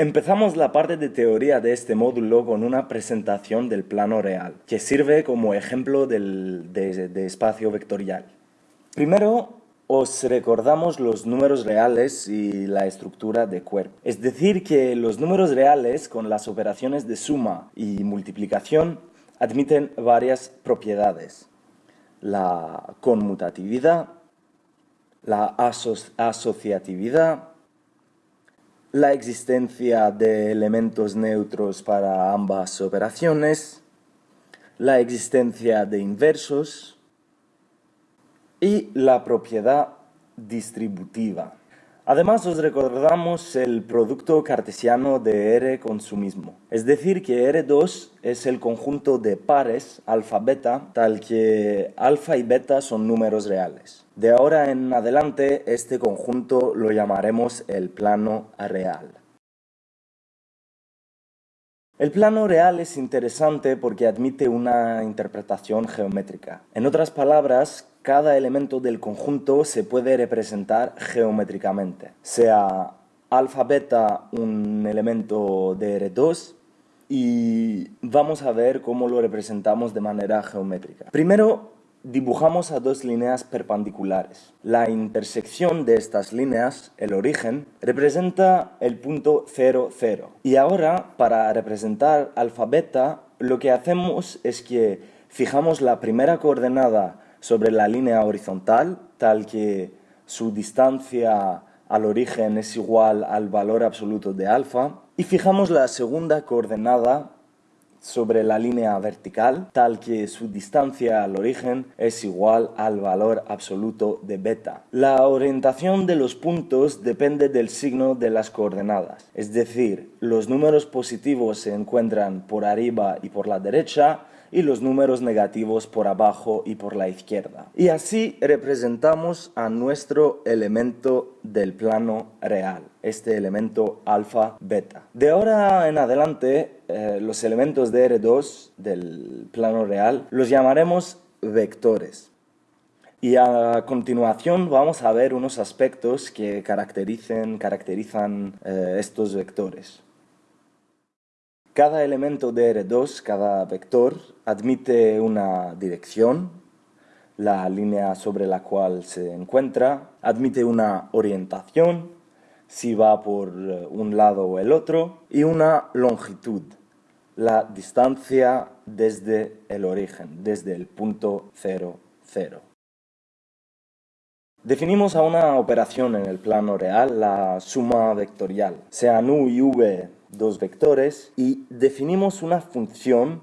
Empezamos la parte de teoría de este módulo con una presentación del plano real, que sirve como ejemplo de, espacio vectorial. Primero, os recordamos los números reales y la estructura de cuerpo. Es decir, que los números reales con las operaciones de suma y multiplicación admiten varias propiedades. La conmutatividad, la asociatividad, la existencia de elementos neutros para ambas operaciones, la existencia de inversos y la propiedad distributiva. Además os recordamos el producto cartesiano de R con su mismo. Es decir que R2 es el conjunto de pares alfa-beta tal que alfa y beta son números reales. De ahora en adelante este conjunto lo llamaremos el plano real. El plano real es interesante porque admite una interpretación geométrica. En otras palabras, cada elemento del conjunto se puede representar geométricamente, sea alfa beta un elemento de R2 y vamos a ver cómo lo representamos de manera geométrica. Primero dibujamos a dos líneas perpendiculares. La intersección de estas líneas, el origen, representa el punto 0, 0. Y ahora, para representar alfa beta, lo que hacemos es que fijamos la primera coordenada sobre la línea horizontal, tal que su distancia al origen es igual al valor absoluto de alfa, y fijamos la segunda coordenada sobre la línea vertical, tal que su distancia al origen es igual al valor absoluto de beta. La orientación de los puntos depende del signo de las coordenadas, es decir, los números positivos se encuentran por arriba y por la derecha, y los números negativos por abajo y por la izquierda. Y así representamos a nuestro elemento del plano real, este elemento alfa beta. De ahora en adelante, eh, los elementos de R2 del plano real los llamaremos vectores. Y a continuación vamos a ver unos aspectos que caracterizan eh, estos vectores. Cada elemento de R2, cada vector, admite una dirección, la línea sobre la cual se encuentra, admite una orientación, si va por eh, un lado o el otro, y una longitud, la distancia desde el origen, desde el punto 0, 0. Definimos a una operación en el plano real la suma vectorial, sean u y v dos vectores y definimos una función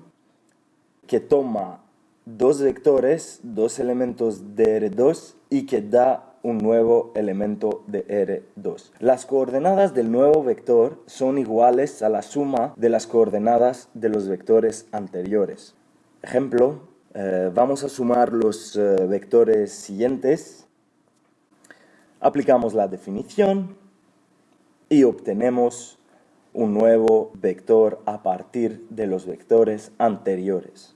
que toma dos vectores, dos elementos de R2 y que da un nuevo elemento de R2. Las coordenadas del nuevo vector son iguales a la suma de las coordenadas de los vectores anteriores. Ejemplo, eh, vamos a sumar los eh, vectores siguientes, aplicamos la definición y obtenemos un nuevo vector a partir de los vectores anteriores.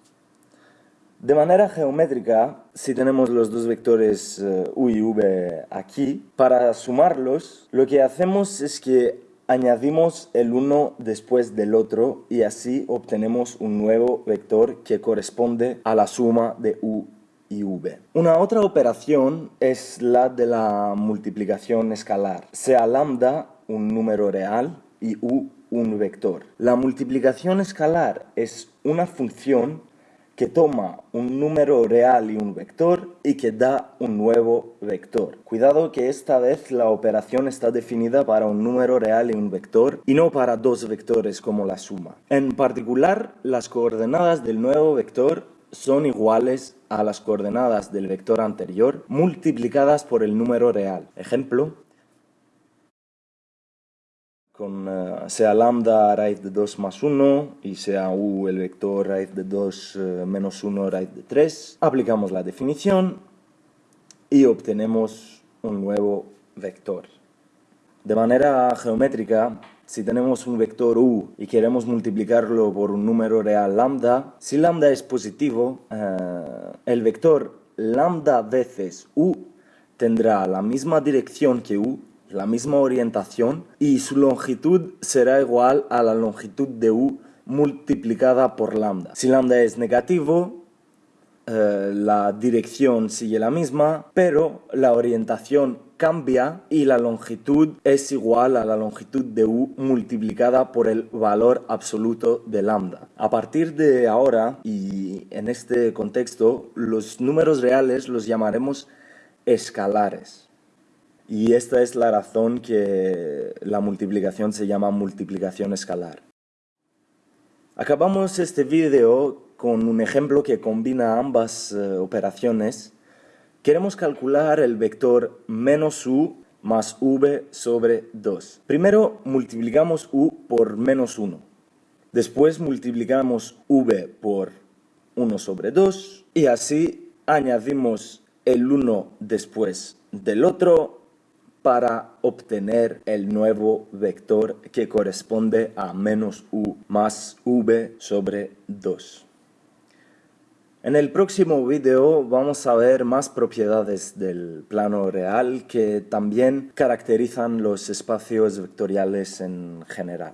De manera geométrica, si tenemos los dos vectores eh, u y v aquí, para sumarlos, lo que hacemos es que añadimos el uno después del otro y así obtenemos un nuevo vector que corresponde a la suma de u y v. Una otra operación es la de la multiplicación escalar, sea lambda un número real y u un vector. La multiplicación escalar es una función que toma un número real y un vector y que da un nuevo vector. Cuidado que esta vez la operación está definida para un número real y un vector y no para dos vectores como la suma. En particular, las coordenadas del nuevo vector son iguales a las coordenadas del vector anterior multiplicadas por el número real. Ejemplo, con eh, sea lambda raíz de 2 más 1 y sea u el vector raíz de 2 eh, menos 1 raíz de 3. Aplicamos la definición y obtenemos un nuevo vector. De manera geométrica, si tenemos un vector u y queremos multiplicarlo por un número real lambda, si lambda es positivo, eh, el vector lambda veces u tendrá la misma dirección que u la misma orientación y su longitud será igual a la longitud de u multiplicada por lambda. Si lambda es negativo, eh, la dirección sigue la misma, pero la orientación cambia y la longitud es igual a la longitud de u multiplicada por el valor absoluto de lambda. A partir de ahora y en este contexto, los números reales los llamaremos escalares. Y esta es la razón que la multiplicación se llama multiplicación escalar. Acabamos este vídeo con un ejemplo que combina ambas eh, operaciones. Queremos calcular el vector menos u más v sobre 2. Primero multiplicamos u por menos 1. Después multiplicamos v por 1 sobre 2 y así añadimos el uno después del otro para obtener el nuevo vector que corresponde a menos u más v sobre 2. En el próximo video vamos a ver más propiedades del plano real que también caracterizan los espacios vectoriales en general.